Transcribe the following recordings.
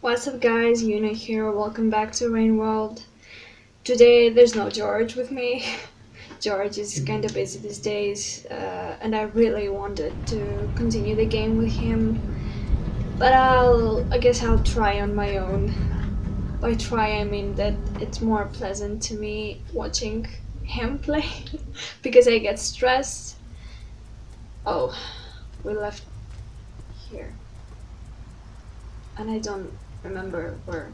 What's up guys, Yuna here, welcome back to Rain World. Today there's no George with me. George is kinda busy these days uh, and I really wanted to continue the game with him. But I'll, I guess I'll try on my own. By try I mean that it's more pleasant to me watching him play because I get stressed. Oh, we left here. And I don't remember where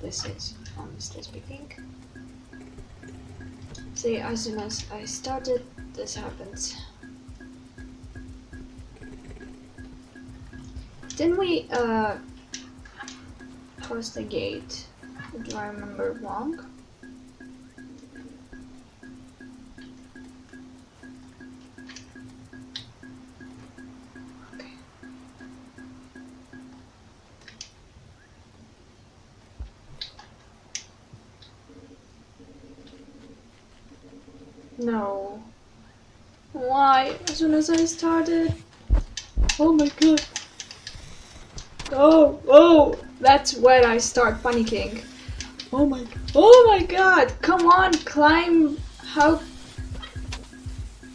this is, honestly speaking. See, as soon as I started, this happens. Didn't we, uh, cross the gate? Do I remember wrong? No. Why? As soon as I started. Oh my god. Oh, oh, that's when I start panicking. Oh my, oh my god, come on, climb, how?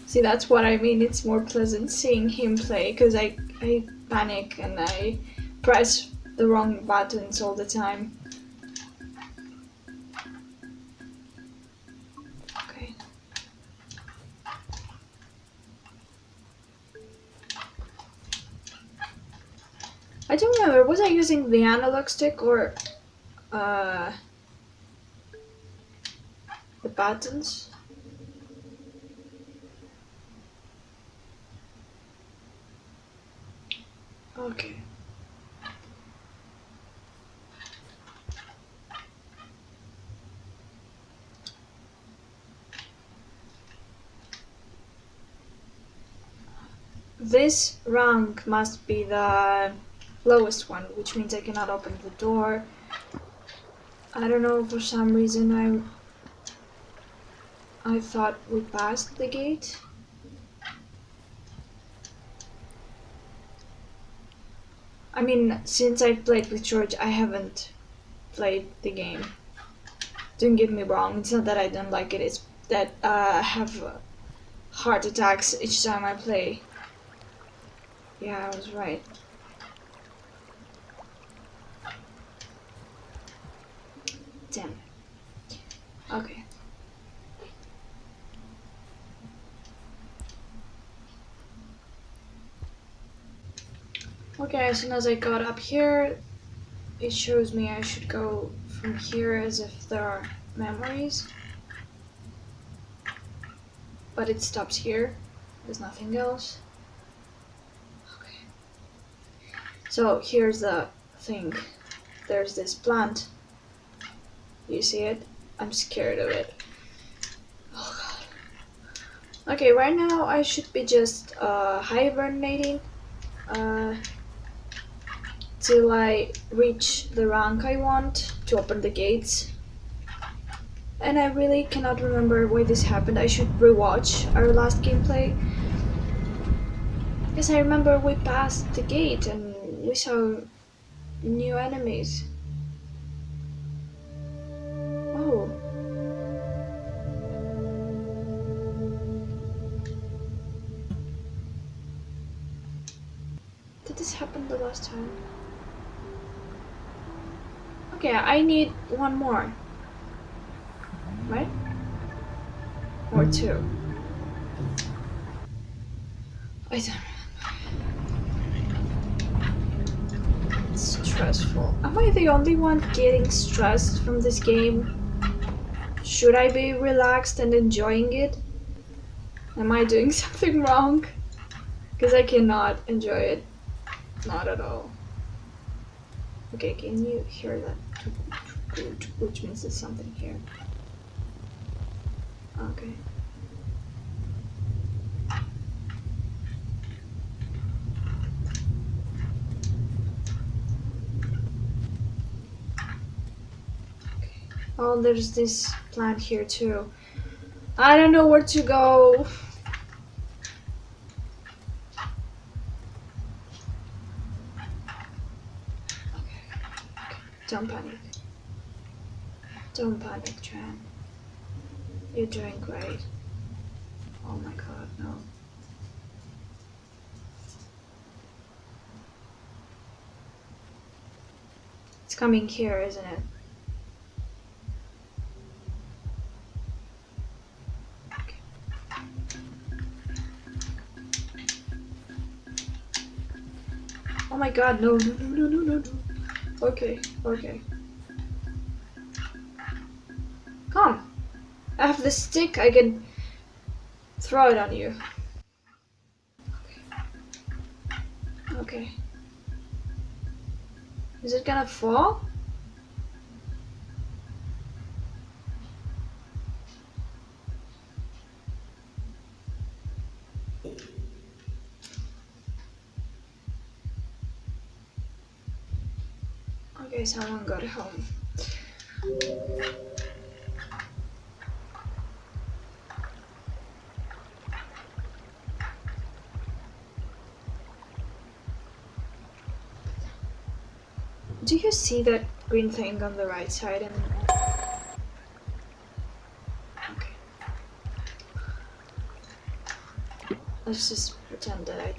See, that's what I mean, it's more pleasant seeing him play, because I, I panic and I press the wrong buttons all the time. I don't remember, was I using the analog stick or uh, the buttons? Okay. This rank must be the lowest one, which means I cannot open the door. I don't know, for some reason I I thought we passed the gate. I mean, since I played with George, I haven't played the game. Don't get me wrong, it's not that I don't like it, it's that uh, I have heart attacks each time I play. Yeah, I was right. Damn it. Okay. Okay, as soon as I got up here, it shows me I should go from here as if there are memories. But it stops here. There's nothing else. Okay. So here's the thing. There's this plant. You see it? I'm scared of it. Oh god. Okay, right now I should be just uh, hibernating uh, till I reach the rank I want to open the gates. And I really cannot remember why this happened. I should rewatch our last gameplay. Because I remember we passed the gate and we saw new enemies. Last time? Okay, I need one more. Right? Or two. I don't remember. It's stressful. Am I the only one getting stressed from this game? Should I be relaxed and enjoying it? Am I doing something wrong? Because I cannot enjoy it. Not at all. Okay, can you hear that? Which means there's something here. Okay. Oh, there's this plant here too. I don't know where to go. Don't panic. Don't panic, Tran. You're doing great. Oh my god, no. It's coming here, isn't it? Oh my god, no, no, no, no, no, no, no. Okay, okay. Come. I have the stick, I can throw it on you. Okay. okay. Is it gonna fall? Okay, someone got home. Do you see that green thing on the right side? And okay, let's just pretend that I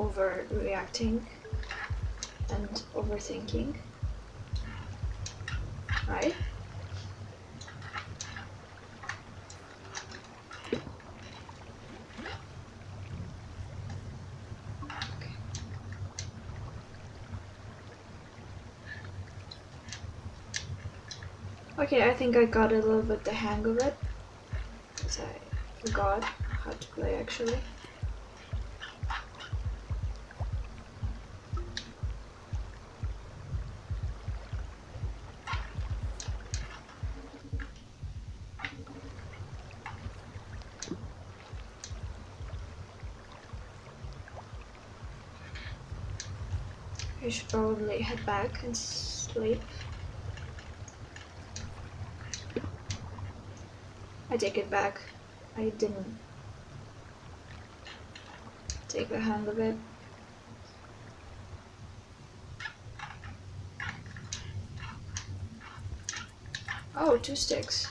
overreacting and overthinking, right? Okay. Okay, I think I got a little bit the hang of it. Because I forgot how to play actually. Probably head back and sleep. I take it back. I didn't take the hang of it. Oh, two sticks.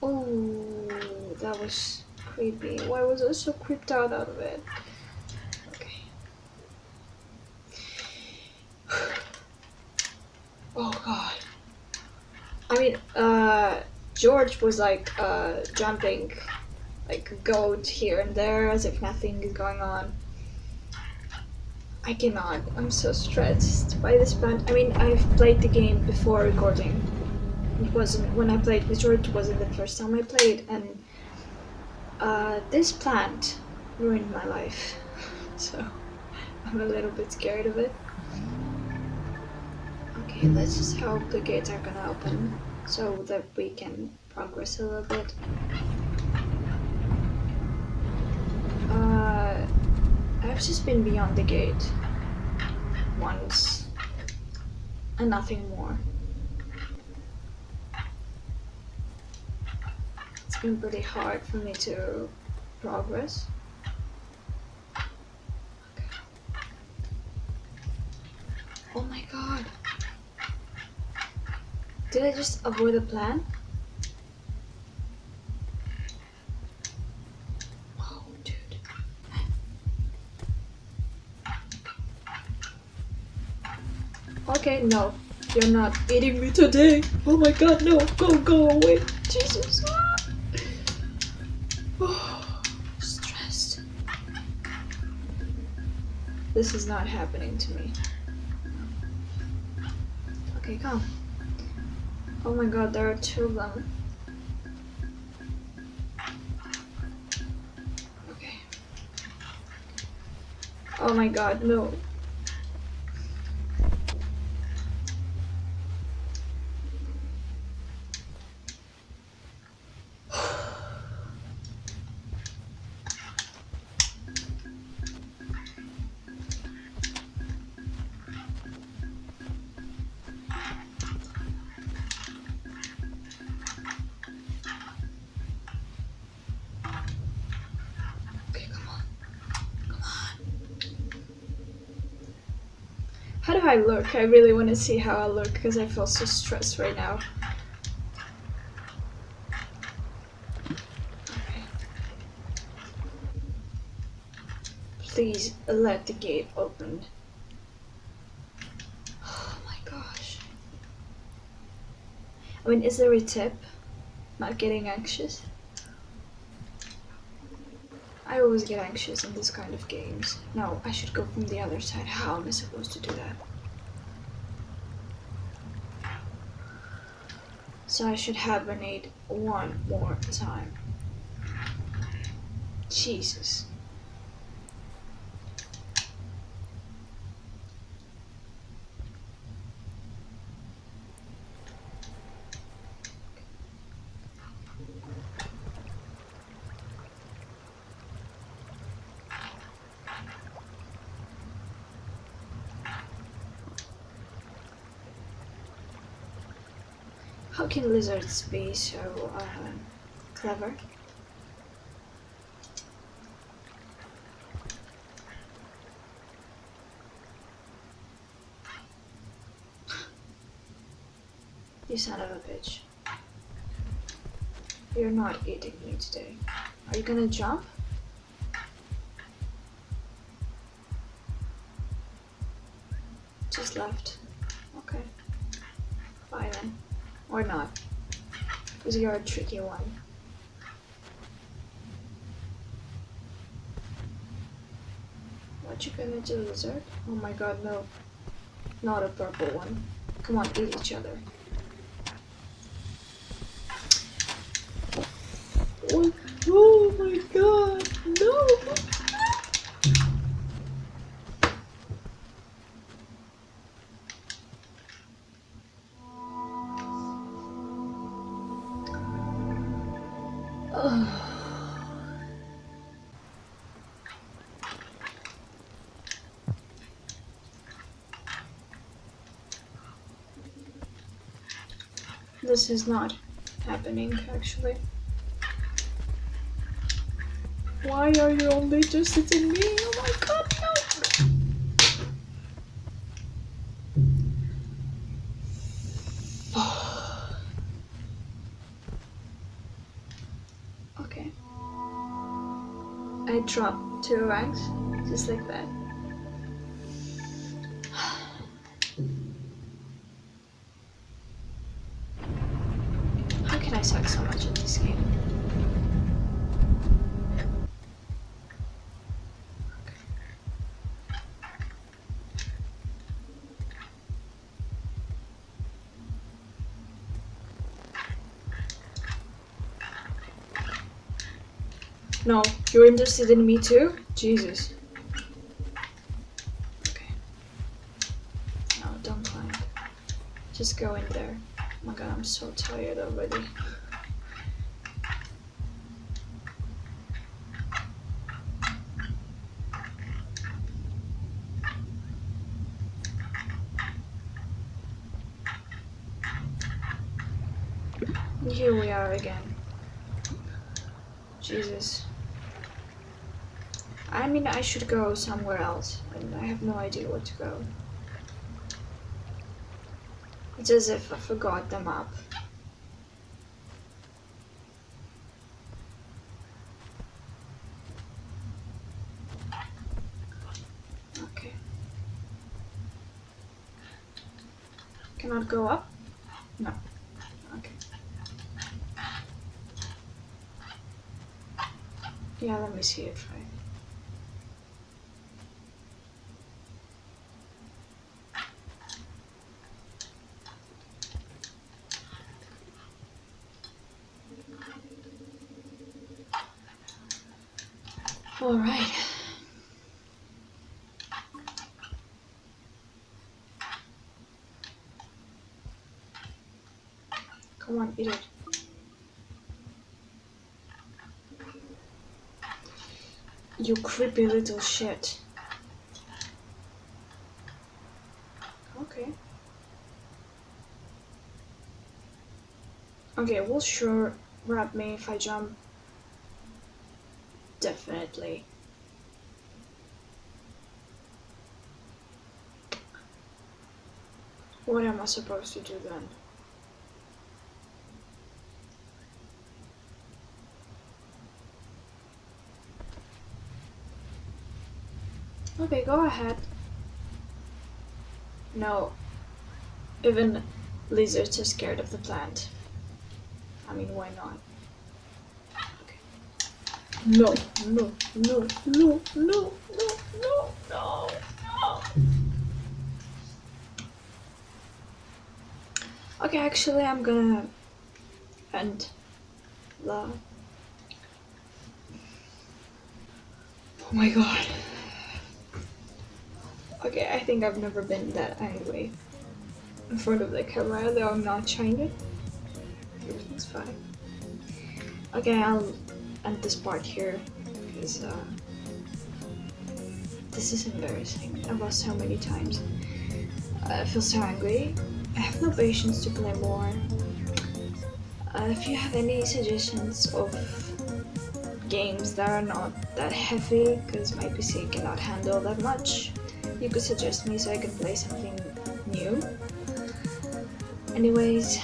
Oh, that was creepy. Why was I so creeped out out of it? Okay. Oh god. I mean, uh, George was like uh, jumping like goat here and there as if nothing is going on. I cannot. I'm so stressed by this plant. I mean, I've played the game before recording. It wasn't when I played with George. It wasn't the first time I played, and uh, this plant ruined my life. So I'm a little bit scared of it. Okay, let's just hope the gates are gonna open so that we can progress a little bit. Uh, I've just been beyond the gate once and nothing more. It's been pretty hard for me to progress. Oh my god. Did I just avoid the plan? Oh, dude. Okay, no. You're not eating me today. Oh my god, no. Go, go away. Jesus. This is not happening to me. Okay, come. Oh my god, there are two of them. Okay. Oh my god, no. I look. I really want to see how I look because I feel so stressed right now. Please let the gate open. Oh my gosh. I mean, is there a tip? Not getting anxious? I always get anxious in this kind of games. No, I should go from the other side. How am I supposed to do that? So I should hibernate one more time. Jesus. How can lizards be so uh, clever? You son of a bitch. You're not eating me today. Are you gonna jump? Just left. Okay. Bye then. Or not. Because you're a tricky one. What you gonna do, lizard? Oh my god, no. Not a purple one. Come on, eat each other. Oh, oh my god, This is not happening, actually. Why are you only interested in me? Oh my god, no! okay. I dropped two ranks, just like that. No, you're interested in me too? Jesus. Okay. No, don't climb. Just go in there. Oh my god, I'm so tired already. Here we are again. Jesus. I mean, I should go somewhere else, and I have no idea where to go. It's as if I forgot the map. Okay. Cannot go up? No. Okay. Yeah, let me see if I. All right. Come on, eat it. You creepy little shit. Okay. Okay, will sure grab me if I jump. Definitely. What am I supposed to do then? Okay, go ahead. No. Even lizards are scared of the plant. I mean, why not? Okay. No, no, no, no, no, no, no, no, no. Okay, actually, I'm gonna end the. Oh my god. Okay, I think I've never been that angry in front of the camera, though I'm not trying it. Everything's fine. Okay, I'll end this part here because uh, this is embarrassing. I've lost so many times. I feel so angry. I have no patience to play more. Uh, if you have any suggestions of games that are not that heavy, because my PC cannot handle that much, you could suggest me so I can play something new. Anyways,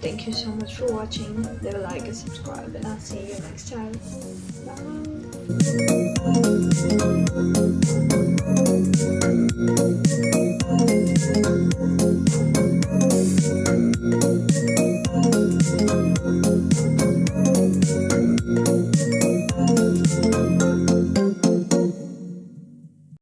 thank you so much for watching, leave a like and subscribe and I'll see you next time. Bye!